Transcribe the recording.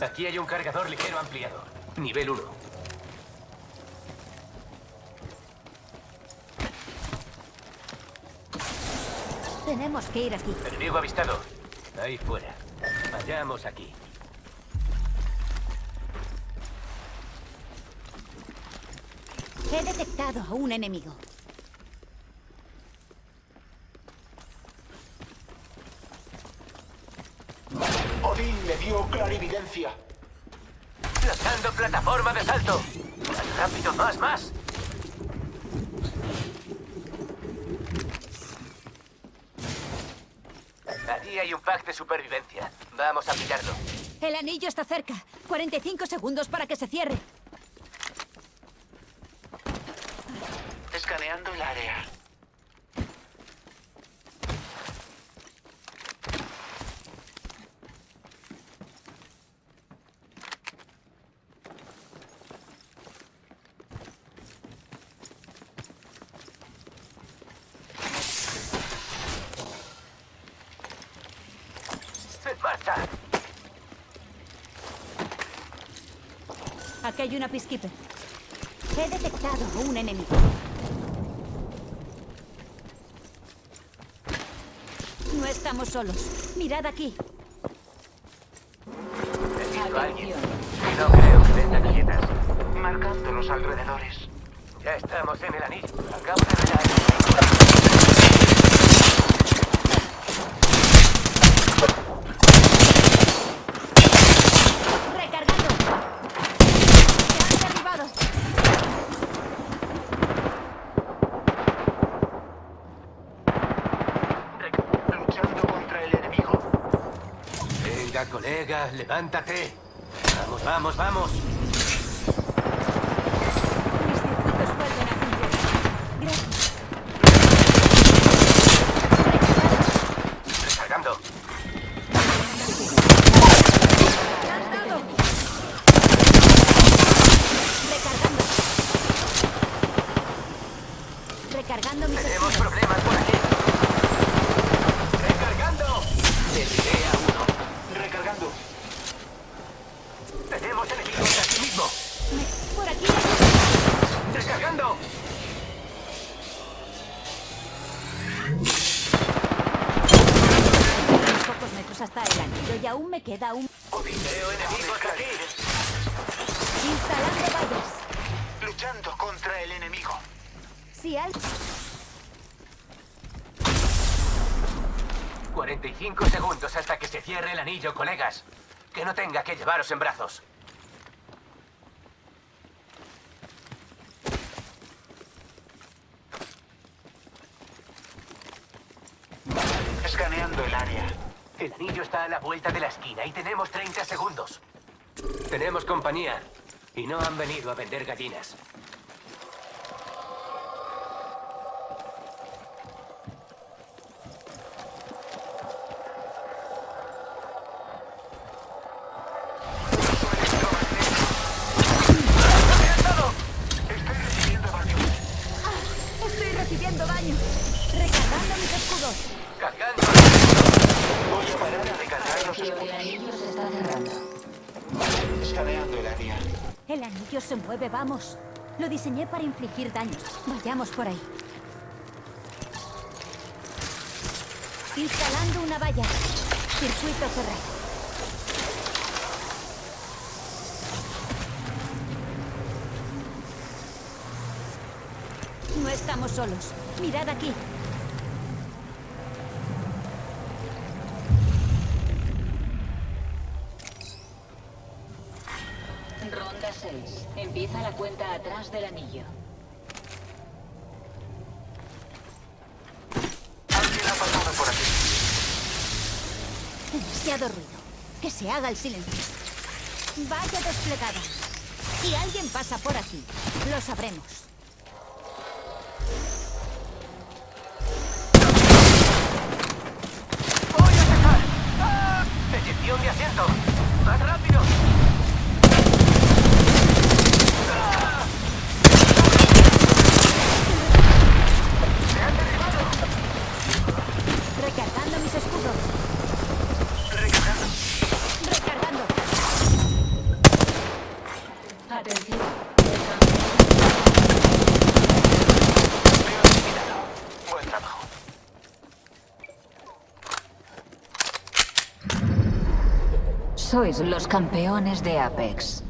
Aquí hay un cargador ligero ampliado. Nivel 1. Tenemos que ir aquí. Enemigo avistado. Ahí fuera. Vayamos aquí. He detectado a un enemigo. Clarividencia. Lanzando plataforma de salto. Más rápido, más, más. Allí hay un pack de supervivencia. Vamos a pillarlo. El anillo está cerca. 45 segundos para que se cierre. Escaneando el área. Aquí hay una peacekeeper. He detectado a un enemigo. No estamos solos. Mirad aquí. He visto a alguien. No creo que vengan quietas. Marcando los alrededores. Ya estamos en el anillo. Acabo de ver a alguien. ¡Recargando! ¡Se han derribado! Luchando contra el enemigo. Venga, colega, levántate. Vamos, vamos, vamos. Tenemos problemas por aquí. Recargando. Hasta el anillo y aún me queda un... Veo enemigos aquí. Instalando vallas. Luchando contra el enemigo. Si al... 45 segundos hasta que se cierre el anillo, colegas. Que no tenga que llevaros en brazos. Escaneando el área. El anillo está a la vuelta de la esquina y tenemos 30 segundos. Tenemos compañía. Y no han venido a vender gallinas. Estoy recibiendo daño. Estoy recibiendo daño. Recargando mis escudos. Cargando. El área. El anillo se mueve, vamos. Lo diseñé para infligir daños. Vayamos por ahí. Instalando una valla. Circuito cerrado. No estamos solos. Mirad aquí. Empieza la cuenta atrás del anillo. Alguien ha pasado por aquí. Demasiado ruido. Que se haga el silencio. Vaya desplegada. Si alguien pasa por aquí, lo sabremos. ¡Voy a atacar! ¡Ah! ¡Eyección de asiento! ¡Más rápido! ¡Ah! ¡Se han derribado! Recargando mis escudos. Recargando. Recargando. Atención. Veo eliminado. Buen trabajo. Sois los campeones de Apex.